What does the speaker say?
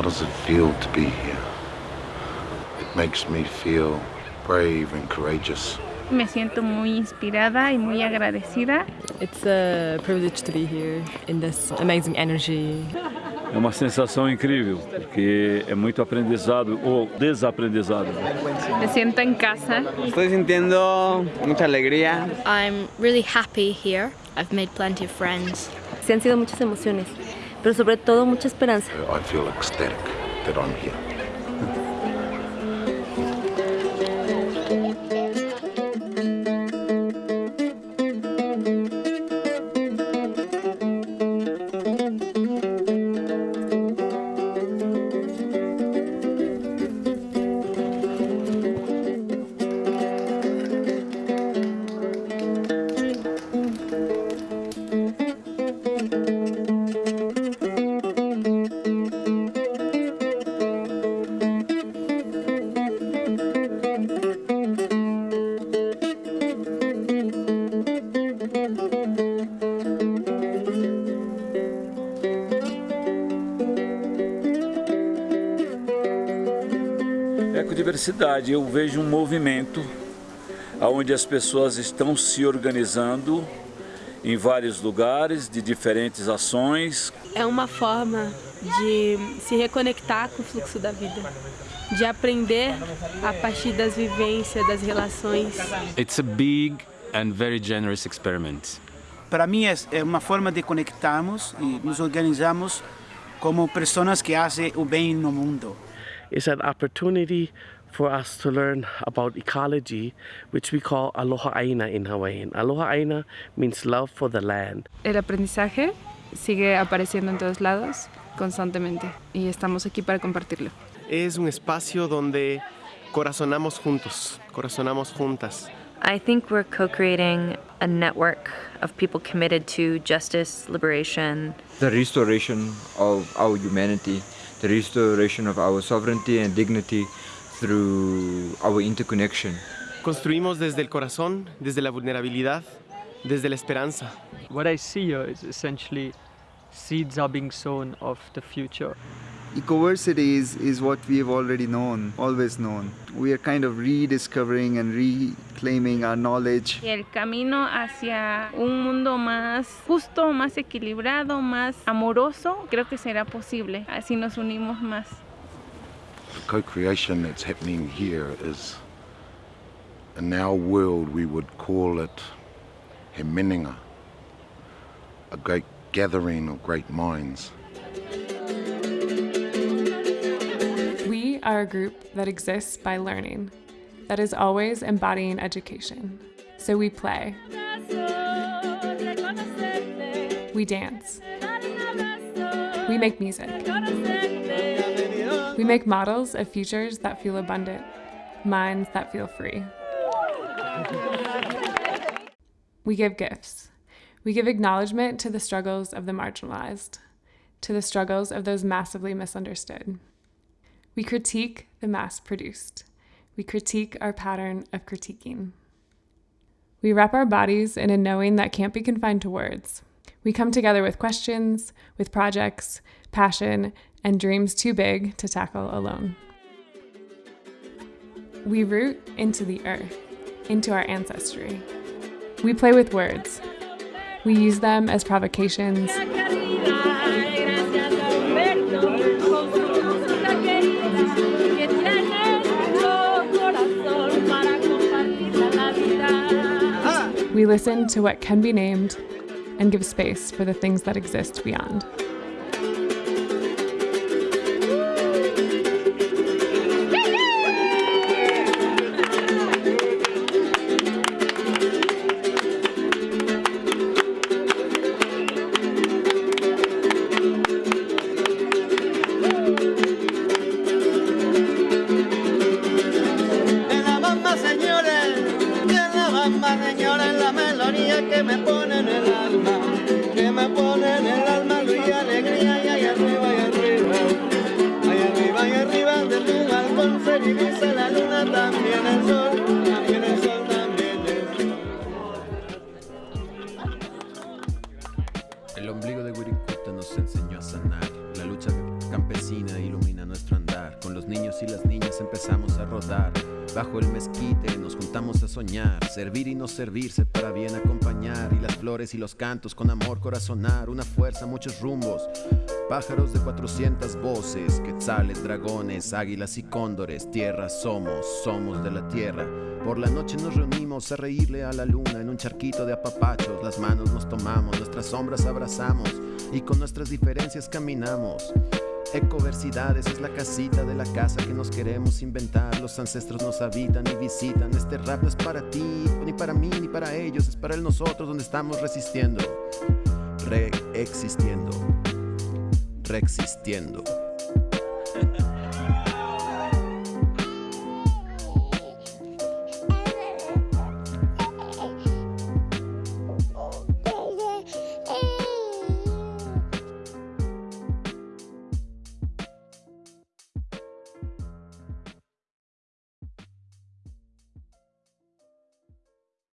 How does it feel to be here? It makes me feel brave and courageous. Me siento muy inspirada y muy agradecida. It's a privilege to be here in this amazing energy. É uma sensação incrível, porque é muito aprendizado ou desaprendizado. Me siento en casa. Estoy sintiendo mucha alegría. I'm really happy here. I've made plenty of friends. Se han sido muchas emociones, pero sobre todo mucha esperanza. Ecodiversidade, eu vejo um movimento onde as pessoas estão se organizando em vários lugares, de diferentes ações. É uma forma de se reconectar com o fluxo da vida, de aprender a partir das vivências, das relações. It's a big and very generous experiment. Para mim é uma forma de conectarmos e nos organizarmos como pessoas que fazem o bem no mundo. It's an opportunity for us to learn about ecology, which we call Aloha Aina in Hawaiian. Aloha Aina means love for the land. El aprendizaje sigue apareciendo en todos lados constantemente y estamos aquí para compartirlo. Es un espacio donde corazonamos juntos, corazonamos juntas. I think we're co-creating a network of people committed to justice, liberation. The restoration of our humanity, the restoration of our sovereignty and dignity through our interconnection. Construimos desde el corazón, desde la vulnerabilidad, desde la esperanza. What I see here is essentially seeds are being sown of the future. Ecoversity is, is what we have already known, always known. We are kind of rediscovering and reclaiming our knowledge. Y el camino hacia un mundo más justo, más equilibrado, más amoroso, creo que será posible. Así nos unimos más. The co-creation that's happening here is, in our world, we would call it he meninga, a great gathering of great minds. We are a group that exists by learning, that is always embodying education. So we play. We dance. We make music. We make models of futures that feel abundant, minds that feel free. We give gifts. We give acknowledgement to the struggles of the marginalized, to the struggles of those massively misunderstood. We critique the mass produced. We critique our pattern of critiquing. We wrap our bodies in a knowing that can't be confined to words. We come together with questions, with projects, passion, and dreams too big to tackle alone. We root into the earth, into our ancestry. We play with words. We use them as provocations. Listen to what can be named and give space for the things that exist beyond. alma, señora, es la melodía que me pone en el alma, que me pone en el alma, luz y alegría, y allá arriba, y arriba, allá arriba, y arriba, desde un balcón se divisa la luna, también el sol, también el sol, también el sol. El ombligo de Wirikuta nos enseñó a sanar la lucha de campesina ilumina nuestro andar. Con los niños y las niñas empezamos a rodar. Bajo el mezquite nos juntamos a soñar. Servir y no servirse para bien acompañar. Y las flores y los cantos con amor corazonar. Una fuerza, muchos rumbos. Pájaros de 400 voces, quetzales, dragones, águilas y cóndores. Tierra somos, somos de la tierra. Por la noche nos reunimos a reírle a la luna en un charquito de apapachos. Las manos nos tomamos, nuestras sombras abrazamos y con nuestras diferencias caminamos. Ecoversidades es la casita de la casa que nos queremos inventar. Los ancestros nos habitan y visitan. Este rap no es para ti, ni para mí, ni para ellos. Es para el nosotros donde estamos resistiendo, reexistiendo, reexistiendo.